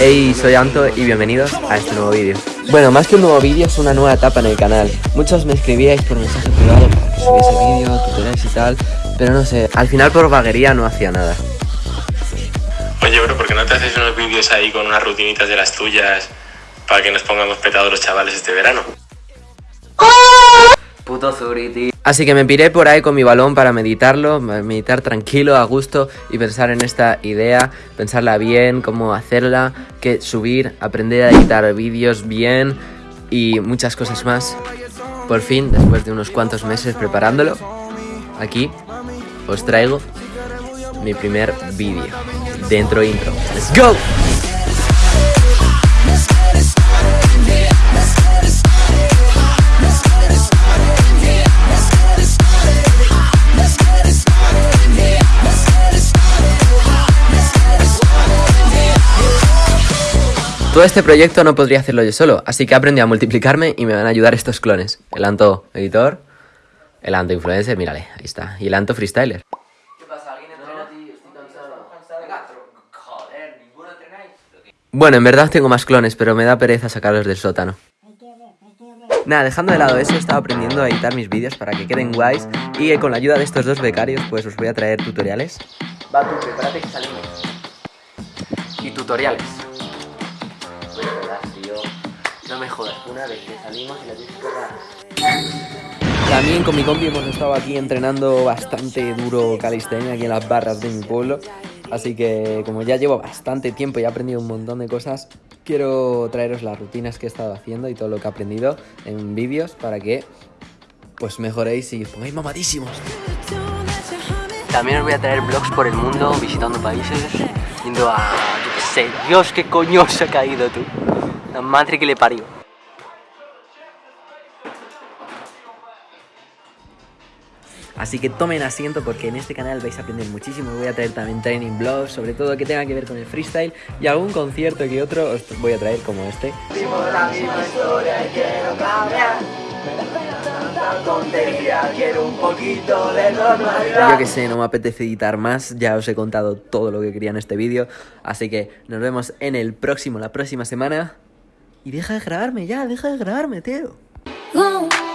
Hey, soy Anto y bienvenidos a este nuevo vídeo. Bueno, más que un nuevo vídeo, es una nueva etapa en el canal. Muchos me escribíais por mensaje privado para que subiese vídeo, tutoriales y tal, pero no sé, al final por vaguería no hacía nada. Oye, bro, ¿por qué no te haces unos vídeos ahí con unas rutinitas de las tuyas para que nos pongamos petados los chavales este verano? Así que me piré por ahí con mi balón para meditarlo, meditar tranquilo, a gusto y pensar en esta idea, pensarla bien, cómo hacerla, qué subir, aprender a editar vídeos bien y muchas cosas más. Por fin, después de unos cuantos meses preparándolo, aquí os traigo mi primer vídeo. Dentro intro. ¡Let's go! Todo este proyecto no podría hacerlo yo solo, así que aprendí a multiplicarme y me van a ayudar estos clones. El Anto Editor, el Anto Influencer, mírale, ahí está, y el Anto Freestyler. ¿Qué pasa? ¿Alguien entrena? Estoy cansado. Joder, ¿ninguno entrenáis? Bueno, en verdad tengo más clones, pero me da pereza sacarlos del sótano. Nada, dejando de lado eso, he estado aprendiendo a editar mis vídeos para que queden guays y con la ayuda de estos dos becarios pues os voy a traer tutoriales. Va tú, prepárate que salimos. Y tutoriales. No me jodas, una vez que salimos y la tienes que También con mi compi hemos estado aquí entrenando bastante duro calistenia aquí en las barras de mi pueblo. Así que como ya llevo bastante tiempo y he aprendido un montón de cosas, quiero traeros las rutinas que he estado haciendo y todo lo que he aprendido en vídeos para que pues mejoréis y os pongáis mamadísimos. También os voy a traer vlogs por el mundo, visitando países, yendo a... yo qué sé, Dios, qué coño se ha caído tú. La madre que le parió. Así que tomen asiento porque en este canal vais a aprender muchísimo. Voy a traer también training blogs, sobre todo que tenga que ver con el freestyle y algún concierto que otro os voy a traer como este. Yo que sé, no me apetece editar más, ya os he contado todo lo que quería en este vídeo, así que nos vemos en el próximo, la próxima semana. Y deja de grabarme ya, deja de grabarme, tío.